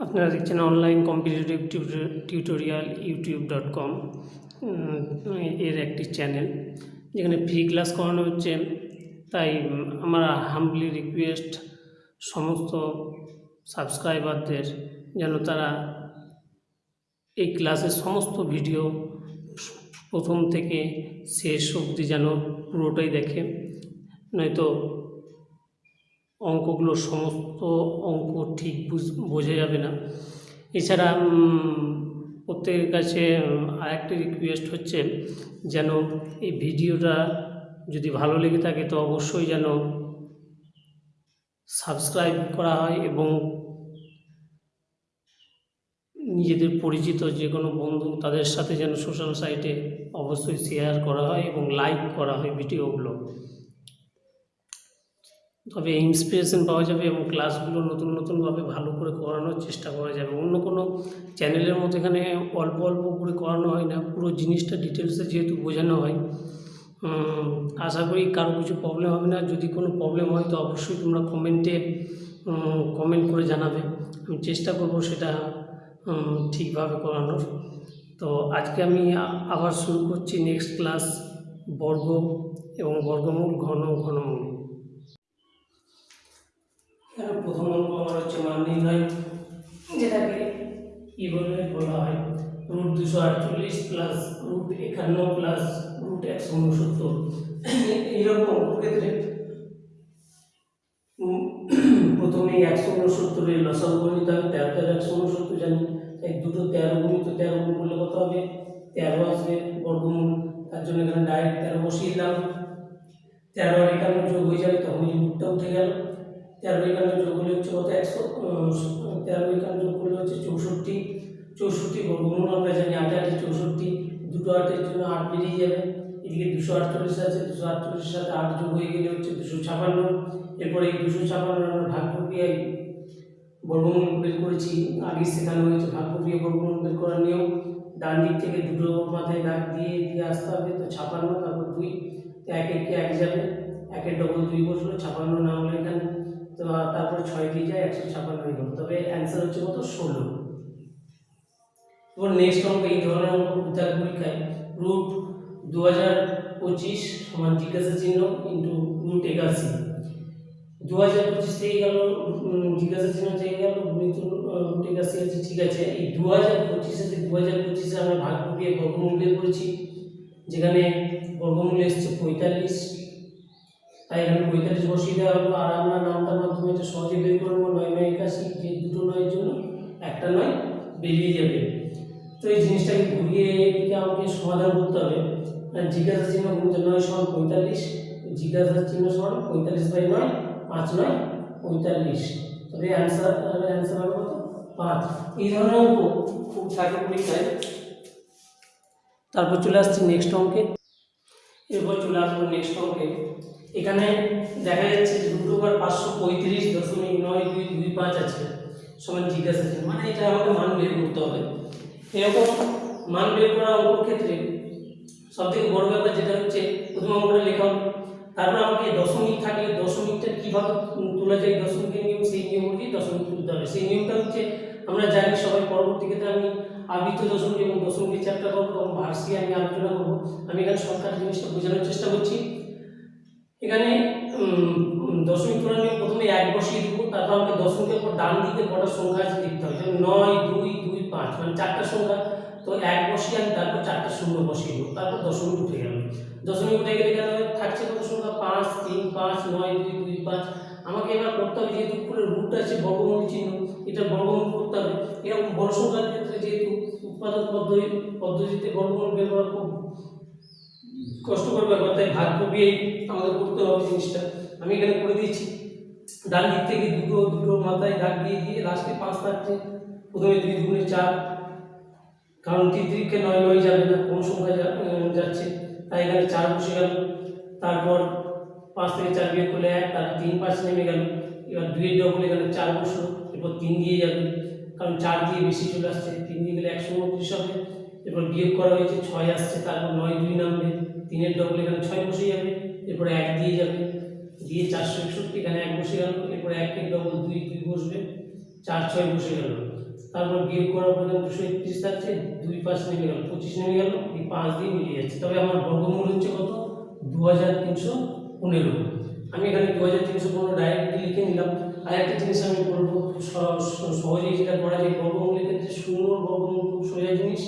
আপনারা দেখছেন online competitive tutorial YouTube dot com এর একটি চ্যানেল যেখানে ফ্রি ক্লাস করানো হচ্ছে। তাই আমরা হাম্বলি রিকোয়েস্ট সমস্ত সাবস্ক্রাইবারদের যেন তারা এই ক্লাসের সমস্ত ভিডিও প্রথম থেকে শেষ অবধি যেন পুরোটাই দেখে। নয়তো অঙ্কগুলোর সমস্ত অঙ্ক ঠিক বোঝা যাবে না। এছাড়া প্রত্যেকের কাছে আরেকটি রিকোয়েস্ট হচ্ছে যেন এই ভিডিওটা যদি ভালো লেগে থাকে, তো অবশ্যই যেন সাবস্ক্রাইব করা হয় এবং নিজেদের পরিচিত যে কোনো বন্ধু তাদের সাথে যেন সোশ্যাল সাইটে অবশ্যই শেয়ার করা হয় এবং লাইক করা হয় ভিডিওগুলো তবে ইন্সপিরেশন পাওয়া যাবে এবং ক্লাসগুলো নতুন নতুনভাবে ভালো করে করানোর চেষ্টা করা যাবে। অন্য কোনো চ্যানেলের মতো এখানে অল্প অল্প করে করানো হয় না। পুরো জিনিসটা ডিটেলসে যেহেতু বোঝানো হয় আশা করি কারও কিছু প্রবলেম হবে না। যদি কোনো প্রবলেম হয় তো অবশ্যই তোমরা কমেন্টে কমেন্ট করে জানাবে। আমি চেষ্টা করব সেটা ঠিকভাবে করানোর। তো আজকে আমি আবার শুরু করছি নেক্সট ক্লাস বর্গ এবং বর্গমূল ঘন ঘনমূল। এখানে প্রথম অঙ্ক আমার হচ্ছে মান নির্ণয়, যেটাকে কি বলে হয় রুট দুশো আটচল্লিশ প্লাস রুট একান্ন প্লাস রুট একশো উনসত্তর। এইরকম অঙ্ক ক্ষেত্রে প্রথমে একশো উনসত্তরের লসাগু নিতে হবে, তেরো তেরো একশো উনসত্তর জানি। তাই দুটো তেরো গুণিত তেরো গুণ করলে কত হবে? তেরো আসবে বর্গমূল। তার জন্য এখানে ডাইরেক্ট তেরো বসিয়ে দিলাম। তেরো আর একান্ন যোগ হয়ে যাবে, তখন রুটটা উঠে গেল। তেরো একান্ন যোগ হলে হচ্ছে কত? একশো তেরো একান্ন যোগ করলে হচ্ছে চৌষট্টি চৌষট্টি বর্গমূল আমরা জানি আট আটে চৌষট্টি, দুটো আটের জন্য আট বেরিয়ে যাবে। এদিকে দুশো আটচল্লিশ আছে, দুশো আটচল্লিশের সাথে আট যোগ হয়ে গেলে হচ্ছে দুশো ছাপান্ন। এরপরে এই দুশো ছাপান্ন আমরা ভাগ প্রক্রিয়ায় বর্গমূল বের করেছি। আগে শেখানো হয়েছে ভাগ প্রক্রিয়া বর্গমূল বের করার নিয়ম। ডান দিক থেকে দুটো মাথায় দাগ দিয়ে দিয়ে আসতে হবে, তো ছাপান্ন, তারপর দুই। তো এক একে এক যাবে। একের ডবল দুই বসল, ছাপান্ন না হলে এখানে। তো তারপরে ছয় দিয়ে যায়, একশো ছাপান্ন গেল। তবে অ্যান্সার হচ্ছে কত? ষোলো। এবার নেক্সট অঙ্ক এই ধরনের অঙ্ক বিদ্যার পরীক্ষায় রুট দু হাজার পঁচিশ সমান জিজ্ঞাসা চিহ্ন ইন্টু রুট একাশি। দু হাজার পঁচিশ থেকে গেল জিজ্ঞাসা চিহ্ন থেকে গেল রুট একাশি আছে ঠিক আছে। এই দু হাজার পঁচিশে দু হাজার পঁচিশে আমরা ভাগ দিয়ে বর্গমূল বের করেছি, যেখানে বর্গমূল এসছে পঁয়তাল্লিশ তাই এখানে পঁয়তাল্লিশ বসিয়ে দেওয়া হলো, আর আমরা নামটার মাধ্যমে এটা সহজে বের করে নেব, নয় নয় একাশি, যে দুটো নয়ের জন্য একটা নয় বেরিয়ে যাবে। তো এই জিনিসটাকে ঘুরিয়ে এদিকে আমাকে সমাধান করতে হবে। আর জিজ্ঞাসা চিহ্ন গুণিত নয় সমান পঁয়তাল্লিশ জিজ্ঞাসা চিহ্ন সমান পঁয়তাল্লিশ বাই নয়, পাঁচ নয়, পঁয়তাল্লিশ। তবে অ্যান্সার অ্যান্সার হবে কত? পাঁচ। এই ধরনের অঙ্ক খুব থাকে পরীক্ষায়। তারপর চলে আসছি নেক্সট অঙ্কে। এরপর চলে আসব নেক্সট অঙ্কে। এখানে দেখা যাচ্ছে যে দুটো বার পাঁচশো পঁয়ত্রিশ দশমিক নয় দুই দুই পাঁচ আছে। সমান জিজ্ঞাসা চিহ্ন মানে এটা আমাকে মান বের করতে হবে। এরকম মান বের করা অঙ্কর ক্ষেত্রে সব থেকে বড় ব্যাপার যেটা হচ্ছে, প্রথম অঙ্কটা লেখা। তারপর আমাকে দশমিক থাকলে দশমিকটা কীভাবে তোলা যায়? দশমিকের নিয়ম, সেই নিয়ম অনুযায়ী দশমিক তুলতে হবে। সেই নিয়মটা হচ্ছে, আমরা জানি সবাই, পরবর্তী ক্ষেত্রে আমি আবৃত দশমিক এবং দশমিকের চ্যাপ্টার করব এবং ভার্সি আমি আলোচনা করব। আমি এখানে শর্টকাট জিনিসটা বোঝানোর চেষ্টা করছি। এখানে দশমিক তোলার প্রথমে এক বসিয়ে দেবো, তারপর আমাকে দশমিকের পর ডান দিকে কটা সংখ্যা আছে দেখতে হবে। নয়, দুই দুই, পাঁচ মানে চারটা সংখ্যা। তো এক বসিয়ে আমি তারপর চারটা শূন্য বসিয়ে দেবো, তারপর দশমিক উঠে গেল। দশমিক উঠে গেলে এখানে থাকছে কত সংখ্যা? পাঁচ, তিন, পাঁচ, নয়, দুই দুই, পাঁচ। আমাকে এবার করতে হবে যেহেতু উপরে রুট আছে বর্গমূল চিহ্ন, এটা বর্গমূল করতে হবে। এরকম বড় সংখ্যার ক্ষেত্রে যেহেতু উৎপাদন পদ্ধতি পদ্ধতিতে বর্গমূল বের করা খুব কষ্টকর ব্যাপার তাই ভাগ করিয়েই আমাদের করতে হবে জিনিসটা। আমি এখানে করে দিয়েছি। ডান দিক থেকে দুটো দুটো মাথায় দাগ দিয়ে দিয়ে লাস্টে পাঁচ থাকছে। প্রথমে দুই দুগুণে চার। কারণ তিন তিরিখে নয় নয় যাবে না কোন সংখ্যা যাচ্ছে। তাই এখানে চার বসে গেল। তারপর পাঁচ থেকে চার বিয়ে করলে এক তার তিন পাঁচ নেমে গেল। এবার দুইয়ের ডবল এখানে চার বসল, এরপর তিন দিয়ে যাবে। কারণ চার দিয়ে বেশি চলে আসছে, তিন দিয়ে গেলে একশো উনত্রিশ হবে। এরপর বিয়োগ করা হয়েছে, ছয় আসছে, তারপর নয় দুই নামবে। তিনের ডবল এখানে ছয় বসে যাবে, এরপরে এক দিয়ে যাবে। দিয়ে চারশো একষট্টি, এখানে এক বসে গেল, এরপরে একের ডবল দুই দুই বসবে, চার, ছয় বসে গেল। তারপর বিয়োগ করার পর দুশো একত্রিশ থাকছে, দুই পাঁচ নেমে গেল, পঁচিশ নেমে গেল, এই পাঁচ দিয়ে মিলিয়ে যাচ্ছে। তবে আমার বর্গমূল হচ্ছে কত? দু হাজার তিনশো পনেরো। আমি এখানে দু হাজার তিনশো পনেরো ডাইরেক্টলি লিখে নিলাম। আর একটা জিনিস আমি বলব সহজেই যেটা করা যায়, বর্গমূলের ক্ষেত্রে শূন্য বর্গমূল খুব সোজা জিনিস।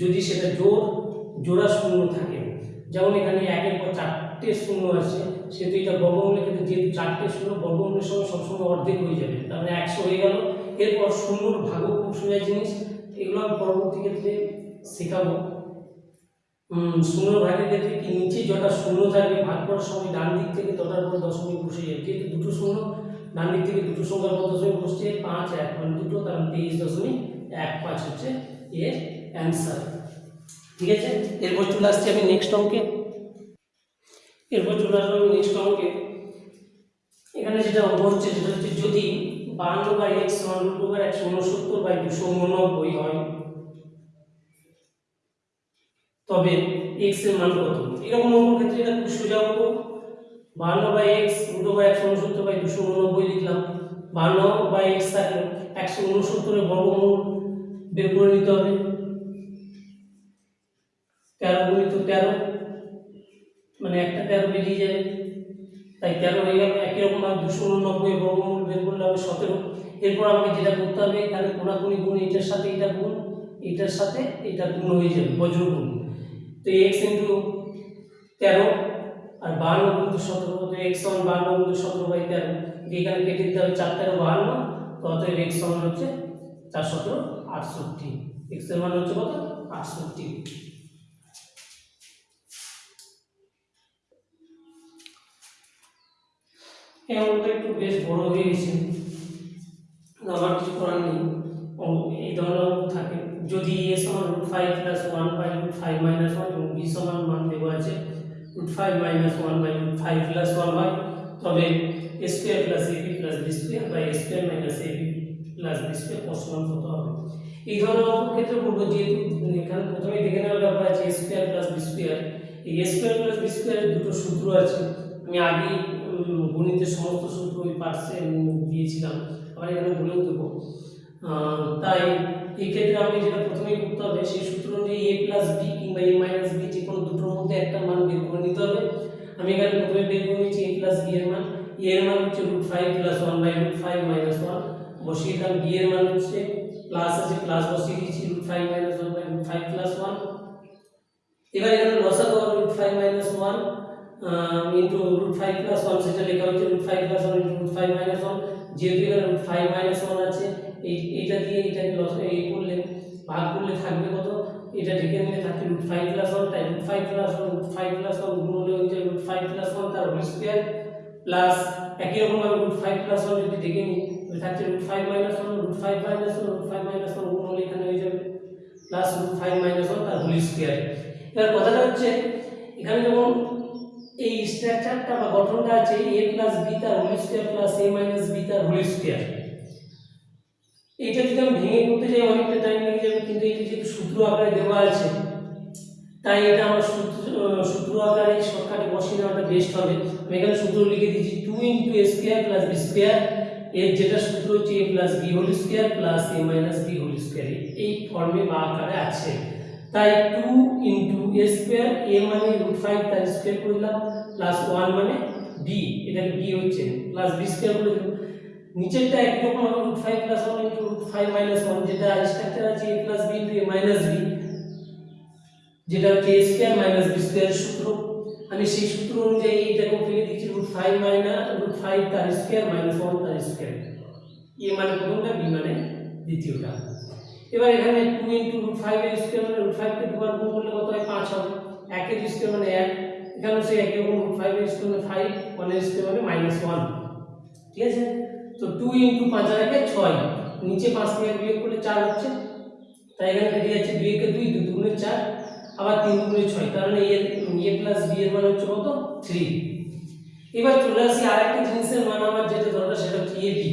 যদি সেটা জোর জোড়া শূন্য থাকে যেমন এখানে একের পর চারটে শূন্য আছে, সেহেতু এটা বর্গমূলের ক্ষেত্রে যেহেতু চারটে শূন্য, বর্গমূলের সঙ্গে সবসময় অর্ধেক হয়ে যাবে। তার মানে একশো হয়ে গেল। এরপর শূন্যর ভাগও খুব সোজা জিনিস, এগুলো আমি পরবর্তী ক্ষেত্রে শেখাবো। শূন্য ভাগের ক্ষেত্রে কি নিচে যটা শূন্য থাকবে, ভাগ করার সময় ডান দিক থেকে তটার পর দশমিক বসে যাবে। যেহেতু দুটো শূন্য, ডান দিক থেকে দুটো সংখ্যার পর দশমিক বসছে, পাঁচ, এক মানে দুটো, তার মানে তেইশ দশমিক এক পাঁচ হচ্ছে এর অ্যান্সার ঠিক আছে? এরপর চলে আসছি আমি নেক্সট অঙ্কে। এরপর চলে আসব আমি নেক্সট অঙ্কে। এখানে যেটা অঙ্ক হচ্ছে, সেটা হচ্ছে যদি বান্ন বাই এক্স সমান রুট ওভার একশো উনসত্তর বাই দুশো উননব্বই হয়, তবে এক্সের মান কত? এরকম অঙ্ক ক্ষেত্রে এটা খুব সোজা অঙ্ক। বান্ন বাই এক্স রুট ওভার একশো উনসত্তর বাই দুশো উননব্বই লিখলাম। বান্ন বাই এক্স থাকলে একশো উনসত্তরের বর্গমূল বের করে নিতে হবে। তেরো গুণিত তেরো। মানে একটা তেরো বেরিয়ে যাবে তাই তেরো হয়ে গেল। একই রকম ভাবে দুশো উননব্বই বর্গমূল বের করলে হবে সতেরো। এরপর আমাকে যেটা করতে হবে এখানে কোনাকুনি গুণ এটার সাথে এটা গুণ এটার সাথে এটা গুণ হয়ে যাবে বজ্র গুণ তো এক্স ইন্টু তেরো আর বাহান্ন কিন্তু সতেরো। তো এক্স সমান বাহান্ন কিন্তু সতেরো বাই তেরো। এখানে কেটে দিতে হবে চার তেরো বাহান্ন। তো অতএব এক্স সমান হচ্ছে চার সতেরো আটষট্টি। এক্সের মান হচ্ছে কত? আটষট্টি। অঙ্কটা একটু বেশ বড় হয়ে গেছে। আমার কিছু করার নেই। এই ধরনের থাকে। যদি এ সমান root five plus one by root five minus one এবং বি সমান মান দেওয়া আছে root five minus one by root five plus one হয়, তবে A square plus A B plus B square by A square minus A B plus B square সমান কত হবে? এই ধরনের অঙ্ক ক্ষেত্রে বলব যেহেতু এখানে প্রথমে দেখে নেওয়ার ব্যাপার আছে A square plus B square এই এ স্কোয়ার প্লাস বি স্কোয়ারের দুটো সূত্র আছে। আমি আগেই গণিতের সমস্ত সূত্র ওই পার্টসে দিয়েছিলাম। আবার এখানে বলেও দেবো। তাই এক্ষেত্রে ক্ষেত্রে আমি যেটা প্রথমেই করতে হবে, সেই সূত্র অনুযায়ী এ প্লাস বি কিংবা এ মাইনাস বি যে কোনো দুটোর মধ্যে একটা মান বের করে নিতে হবে। আমি এখানে প্রথমে বের করে নিচ্ছি এ প্লাস বি এর মান। এ এর মান হচ্ছে root five plus one by root five minus one বসিয়ে দিলাম বি এর মান হচ্ছে প্লাস আছে প্লাস বসিয়ে দিয়েছি root five minus one by root five plus one এবার এখানে লসাগু root five minus one into root five plus one সেটা লেখা হচ্ছে root five plus one into root five minus one যেহেতু এখানে রুট ফাইভ মাইনাস ওয়ান আছে এই এইটা দিয়ে এটাকে লস এই করলে ভাগ করলে থাকবে কত এটা ঢেকে নিলে থাকবে রুট ফাইভ প্লাস ওয়ান তাই root five plus one root five plus one গুণ হলে হয়ে যায় রুট ফাইভ প্লাস ওয়ান তার হোল স্কোয়ার প্লাস একই রকমভাবে রুট ফাইভ প্লাস ওয়ান যদি ঢেকে নিই তাহলে থাকছে root five minus one root five minus one root five minus one গুণ হলে এখানে হয়ে যাবে plus root five minus one তার হোল স্কোয়ার এবার কথাটা হচ্ছে এখানে যখন এই স্ট্রাকচারটা বা গঠনটা আছে এ প্লাস বি তার whole square plus A minus B তার হোল স্কোয়ার এইটা যদি আমি ভেঙে করতে যাই, অনেকটা টাইম লেগে যাবে, কিন্তু এটা যেহেতু সূত্র আকারে দেওয়া আছে, তাই এটা আমার সূত্র সূত্র আকারে শর্টকাটে বসিয়ে নেওয়াটা বেস্ট হবে। আমি এখানে সূত্র লিখে দিচ্ছি two into A square plus B square এর যেটা সূত্র হচ্ছে A plus B whole square plus A minus B whole square এই ফর্মে বা আকারে আছে। তাই টু ইন্টু স্কোয়ার এ মানে রুট ফাইভ তার স্কোয়ার করলাম প্লাস ওয়ান মানে বি এটাকে বি হচ্ছে প্লাস বি স্কোয়ার করে দিলাম। নিচেরটা একই রকম হবে root five plus one into root five minus one যেটা স্ট্রাকচার আছে A plus B into A minus B যেটা হচ্ছে A square minus B square সূত্র। আমি সেই সূত্র অনুযায়ী এটাকে ফেলে দিচ্ছি root five minus root five তার স্কোয়ার মাইনাস ওয়ান তার স্কোয়ার এ মানে প্রথমটা বি মানে দ্বিতীয়টা। এবার এখানে টু ইন্টু রুট ফাইভ এর স্কোয়ার মানে রুট ফাইভকে দুবার গুণ করলে কত হয়? পাঁচ হবে। একের স্কোয়ার মানে এক। এখানেও সেই একই রকম রুট ফাইভ এর স্কোয়ার মানে ফাইভ ওয়ানের স্কোয়ার মানে মাইনাস ওয়ান ঠিক আছে? তো টু ইন্টু পাঁচ আর একে ছয়। নিচে পাঁচ থেকে বিয়োগ করলে চার হচ্ছে। তাই এখানে কেটে যাচ্ছে দুই একে দুই দুই দুগুণে চার, আবার তিন দুগুণে ছয়। তার মানে এ এ প্লাস বি এর মান হচ্ছে কত? থ্রি এবার চলে আসি আরেকটা জিনিসের মান, আমার যেটা দরকার সেটা হচ্ছে এ বি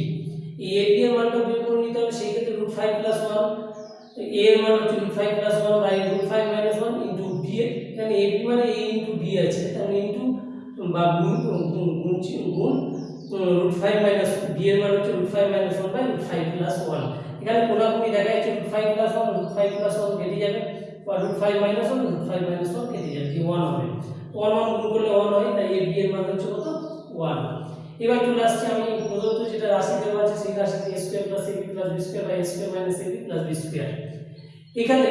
এই বি এর মানটা বের করে নিতে হবে সেই ক্ষেত্রে root five plus one A এর মান হচ্ছে root five plus one by root five minus one into B এখানে বি মানে ইন্টু বি আছে তাহলে ইন্টু বা গুণ গুণ গুণ চি- গুণ রুট ফাইভ মাইনাস বি এর মান হচ্ছে root five minus one by root five plus one এখানে কোনাকুনি দেখা যাচ্ছে root five plus one root five plus one কেটে যাবে বা root five minus one root five minus one কেটে যাবে কি ওয়ান হবে ওয়ান ওয়ান গুণ করলে ওয়ান হয় তাই বি এর মান হচ্ছে কত ওয়ান এবার চলে আসছে আমি প্রদত্ত যেটা রাশি দেওয়া আছে, সেই রাশিতে A square plus AB plus B square বা A square minus AB plus B square এখানে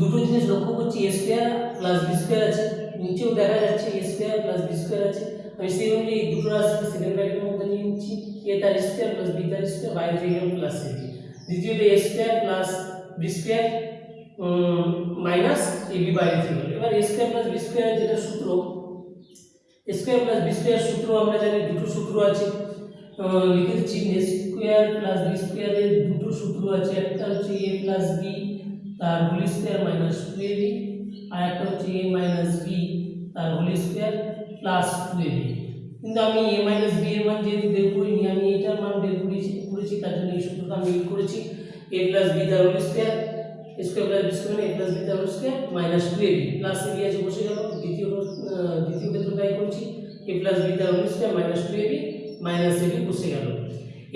দুটো জিনিস লক্ষ্য করছি A square plus B square আছে, নিচেও দেখা যাচ্ছে A square plus B square আছে। আমি সেই অনুযায়ী এই দুটো রাশিকে সেকেন্ড ব্র্যাকেটের মধ্যে নিয়ে নিচ্ছি এ তার স্কোয়ার প্লাস বি তার স্কোয়ার বাইরে থেকে প্লাস এবি দ্বিতীয়ত A square plus B square minus AB বাইরে থেকে এবার A square plus B square যেটা সূত্র স্কোয়ার প্লাস বি স্কোয়ার সূত্র, আমরা জানি দুটো সূত্র আছে। লিখে দিচ্ছি স্কোয়ার প্লাস বি স্কোয়ারের দুটো সূত্র আছে। একটা হচ্ছে এ প্লাস বি, তার whole square minus two A B, আর একটা হচ্ছে এ মাইনাস বি, তার whole square plus two A B. কিন্তু আমি এ মাইনাস বি এর মান যেহেতু বের করিনি, আমি এটার মান বের করেছি করেছি, তার জন্য এই সূত্রটা আমি করেছি। এ প্লাস বি তার whole square square plus B square A plus B তার minus two A B plus A B আছে বসে গেল, দ্বিতীয় দ্বিতীয় ক্ষেত্রে করছি। এ প্লাস বি তার minus two A B minus A বসে গেল।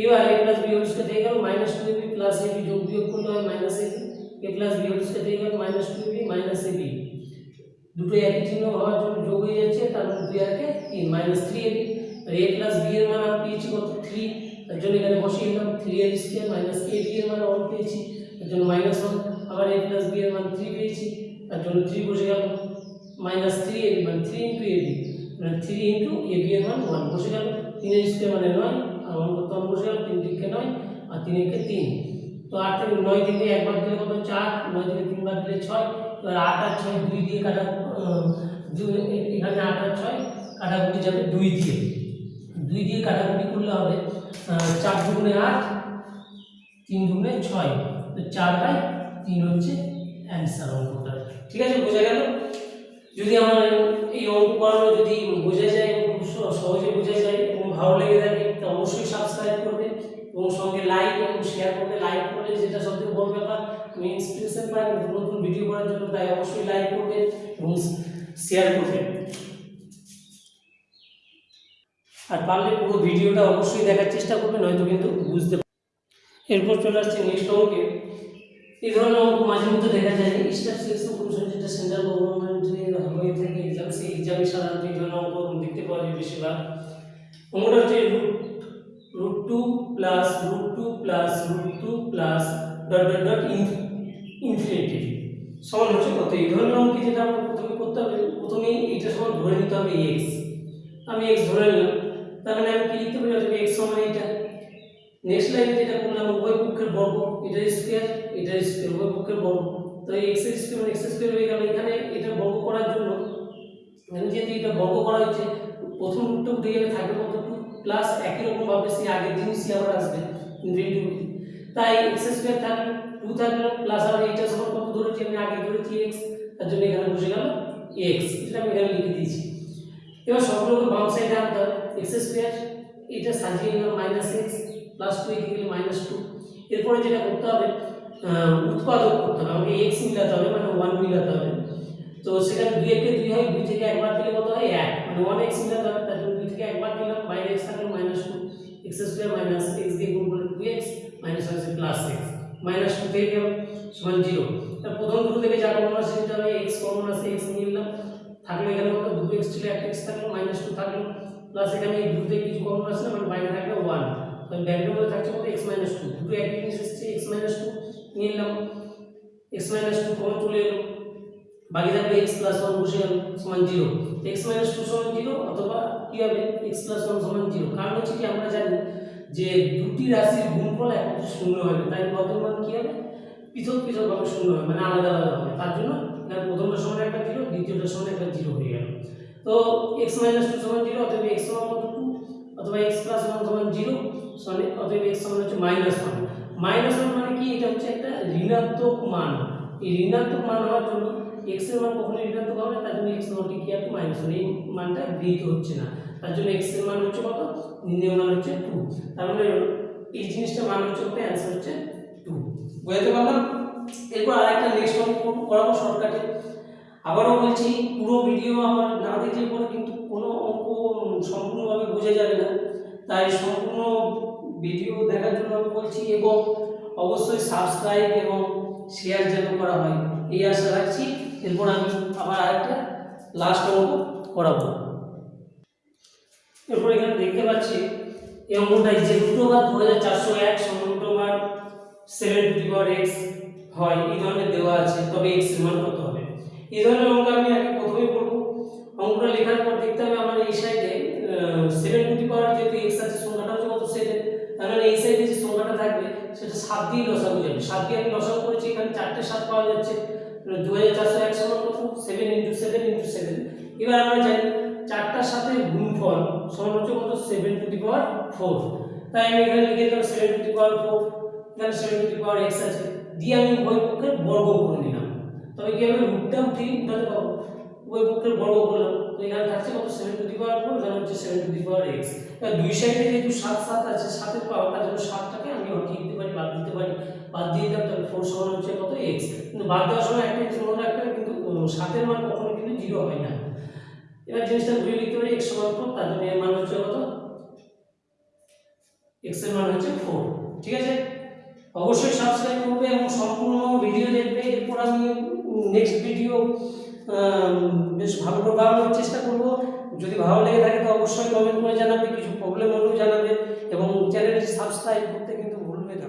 এবার A plus B whole square গেল minus two A B plus A B যোগ বিয়োগ করলে হয় A plus B whole square গেল minus two B minus A B দুটো একই জন্য যোগ হয়ে যাচ্ছে, তার মানে তিন minus three A B A plus B এর মান পেয়েছি কত? থ্রি তার জন্য এখানে বসিয়ে থ্রি এর স্কোয়ার মাইনাস এ বি এর মান ওয়ান পেয়েছি। তার জন্য মাইনাস ওয়ান আবার এ প্লাস বি এর মান থ্রি পেয়েছি, তার জন্য থ্রি বসে গেল মাইনাস থ্রি এ মানে থ্রি ইন্টু এ বি মানে থ্রি ইন্টু এ বি এর মান ওয়ান বসে গেল, তিনের স্কোয়ার মানে নয়, আর ওয়ান করতে ওয়ান বসে গেল, তিন দিকে নয়, আর তিন একে তিন। তো আট থেকে নয় থেকে একবার দিলে কত চার, নয় থেকে তিনবার দিলে ছয়, এবার আট আর ছয় দুই দিয়ে কাটা এখানে আট আর ছয় কাটাকুটি যাবে দুই দিয়ে। দুই দিয়ে কাটাকুটি করলে হবে চার দুগুণে আট, তিন দুগুণে ছয়। তো চার বাই তিন হচ্ছে অ্যান্সার অঙ্কটা ঠিক আছে, বোঝা গেল? যদি আমার এই অঙ্ক করানো যদি বোঝা যায় খুব সহ- সহজে বোঝা যায় এবং ভালো লেগে থাকে, তো অবশ্যই সাবস্ক্রাইব করবে এবং সঙ্গে লাইক এবং শেয়ার করবে। লাইক করলে যেটা সবথেকে বড় ব্যাপার আমি ইন্সপিরেশন পাই নতুন নতুন ভিডিও করার জন্য তাই অবশ্যই লাইক করবে এবং শেয়ার করবে। আর পারলে পুরো ভিডিওটা অবশ্যই দেখার চেষ্টা করবে, নয়তো কিন্তু বুঝতে এরপর চলে আসছে নেক্সট অঙ্কে এই ধরনের অঙ্ক মাঝে মধ্যে দেখা যায় স্টাফ সিলেকশন কমিশন যেটা সেন্ট্রাল গভর্নমেন্টের হয়ে থাকে এক্সাম সেই এক্সামে সাধারণত এই ধরনের অঙ্ক দেখতে পাওয়া যায় বেশিরভাগ। অঙ্কটা হচ্ছে root two plus root two plus root two plus dot dot dot infinity. সমান হচ্ছে কত? এই ধরনের অঙ্কে যেটা আমরা প্রথমে করতে হবে, প্রথমেই এটা সমান ধরে নিতে হবে এক্স আমি এক্স ধরে নিলাম, তার মানে আমি কি লিখতে পারি? অথবা এক্স সমান এটা নেক্সট লাইনে যেটা করলাম উভয় পক্ষের বর্গ, এটা স্কোয়ার এটা স্কোয়ার উভয় পক্ষের বর্গ। তো এই এক্স স্কোয়ার মানে এক্স স্কোয়ার হয়ে গেল। এখানে এটা বর্গ করার জন্য এখানে যেহেতু এটা বর্গ করা হয়েছে, প্রথম রুটটা উঠে গেলে থাকবে কত টু প্লাস একই রকম ভাবে সেই আগের জিনিসই আবার আসবে ইনফিনিটি তাই এক্স স্কোয়ার থাকবে টু থাকল প্লাস আবার এইটা সমান কত ধরেছি? আমি আগে ধরেছি এক্স তার জন্য এখানে বসে গেল এক্স এটা আমি এখানে লিখে দিয়েছি। এবার সবগুলোকে বাম সাইডে আনতে হবে। এক্স স্কোয়ার এটা সাজিয়ে নিলাম মাইনাস এক্স প্লাস টু এদিকে গেলে মাইনাস টু এরপরে যেটা করতে হবে উৎপাদক করতে হবে। আমাকে এক্স মিলাতে হবে মানে ওয়ান মিলাতে হবে। তো সেখানে দুই একে দুই হয়, দুই থেকে একবার দিলে কত হয়? এক। মানে ওয়ান এক্স মিলাতে হবে তার জন্য দুই থেকে একবার দিলাম বাইরে এক্স থাকলে minus two X square minus X দিয়ে গুণ করলে টু এক্স মাইনাস হচ্ছে প্লাস এক্স মাইনাস টু থেকে গেল, সমান জিরো তার প্রথম দুটো থেকে যা কমন আসে সেটা হবে এক্স কমন আসে এক্স নিয়ে নিলাম থাকল এখানে কত? দুটো এক্স ছিল, একটা এক্স থাকল মাইনাস টু থাকল। প্লাস এখানে এই দুটো কিছু কমন আসছে না মানে বাইরে থাকল ওয়ান মধ্যে থাকছে কত? এক্স মাইনাস টু দুটো একই জিনিস এসছে এক্স মাইনাস টু নিয়ে নিলাম এক্স মাইনাস টু কমন চলে এলো। বাকি থাকবে এক্স প্লাস ওয়ান বসে গেল, সমান জিরো এক্স মাইনাস টু সমান জিরো অথবা কি হবে? এক্স প্লাস ওয়ান সমান জিরো কারণ হচ্ছে কি, আমরা জানি যে দুটি রাশির গুণফল একত্রে শূন্য হবে তাই প্রথম মান কি হবে? পৃথক পৃথকভাবে শূন্য হবে মানে আলাদা আলাদা হবে। তার জন্য এখানে প্রথমটা সমান একটা জিরো দ্বিতীয়টা সমান একটা জিরো হয়ে গেল। তো এক্স মাইনাস টু সমান জিরো অথবা এক্স সমান টু অথবা এক্স প্লাস ওয়ান সমান জিরো সমান অতএব এক্স সমান হচ্ছে মাইনাস ওয়ান মাইনাস ওয়ান মানে কি? এটা হচ্ছে একটা ঋণাত্মক মান। এই ঋণাত্মক মান হওয়ার জন্য এক্সের মান কখনো ঋণাত্মক হবে তার জন্য এক্স নট কি আপনি মাইনাস ওয়ান এই মানটা গৃহীত হচ্ছে না। তার জন্য এক্সের মান হচ্ছে কত? নির্ণয় মান হচ্ছে টু তার মানে এই জিনিসটা মান হচ্ছে কত? অ্যান্সার হচ্ছে টু বোঝাতে পারলাম? এরপর আরেকটা নেক্সট অঙ্ক করাবো শর্টকাটে আবারও বলছি, পুরো ভিডিও আমার না দেখলে পরে কিন্তু কোনো অঙ্ক সম্পূর্ণভাবে বোঝা যাবে না। তাই সম্পূর্ণ ভিডিও দেখার জন্য আমি বলছি, এবং অবশ্যই সাবস্ক্রাইব এবং শেয়ার যেন করা হয়, এই আশা রাখছি। এরপর আমি আবার আরেকটা লাস্ট অঙ্ক করাবো। এরপর এখানে দেখতে পাচ্ছি, এই অঙ্কটাই যে দুটো ওভার দু হাজার চারশো এক সমান সেভেন টু পাওয়ার এক্স হয়, এই ধরনের দেওয়া আছে, তবে এক্স মান কত হবে? এই ধরনের অঙ্ক আমি আগে প্রথমেই করব। অঙ্কটা লেখার পর দেখতে হবে, আমার এই সাইডে সেভেন টু পাওয়ার যেহেতু এক্স আছে, সংখ্যাটা হচ্ছে কত সেভেন মানে এই সাইডে যে সংখ্যাটা থাকবে, সেটা সাত দিয়ে লসাগু যাবে। সাত দিয়ে আমি লসাগু করেছি, এখানে চারটে সাত পাওয়া যাচ্ছে। দু হাজার চারশো এক সমান কত? Seven into seven into seven এবার আমরা জানি, চারটার সাথে গুণফল সমান হচ্ছে কত? Seven to the power four তাই আমি এখানে লিখে দিলাম seven to the power four এখানে seven to the power X আছে। দিয়ে আমি উভয় পক্ষের বর্গ করে নিলাম। তবে কি আমি রুটটা উঠে উঠাতে পারব উভয় পক্ষের বর্গ করলাম। তো এখানে থাকছে কত? Seven to the power four এখানে হচ্ছে seven to the power X দুই সাইডে যেহেতু সাত সাত আছে, সাতের পাওয়ার তার জন্য সাতটাকে আমি উঠিয়ে দিতে পারি, বাদ দিতে পারি। বাদ দিয়ে দিলাম তাহলে ফোর সমান হচ্ছে কত এক্স কিন্তু বাদ দেওয়ার সময় একটা জিনিস মনে রাখতে কিন্তু সাতের মান কখনো কিন্তু জিরো হয় না। এবার জিনিসটা ঘুরে লিখতে পারি এক্স সমান ফোর তার জন্য এর মান হচ্ছে কত? এক্সের মান হচ্ছে ফোর ঠিক আছে? অবশ্যই সাবস্ক্রাইব করবে এবং সম্পূর্ণ ভিডিও দেখবে। এরপর আমি নেক্সট ভিডিও বেশ ভালো করে বানানোর চেষ্টা করব। যদি ভালো লেগে থাকে, তো অবশ্যই কমেন্ট করে জানাবে, কিছু প্রবলেম হলেও জানাবে এবং চ্যানেলটি সাবস্ক্রাইব করতে কিন্তু ভুলবে না।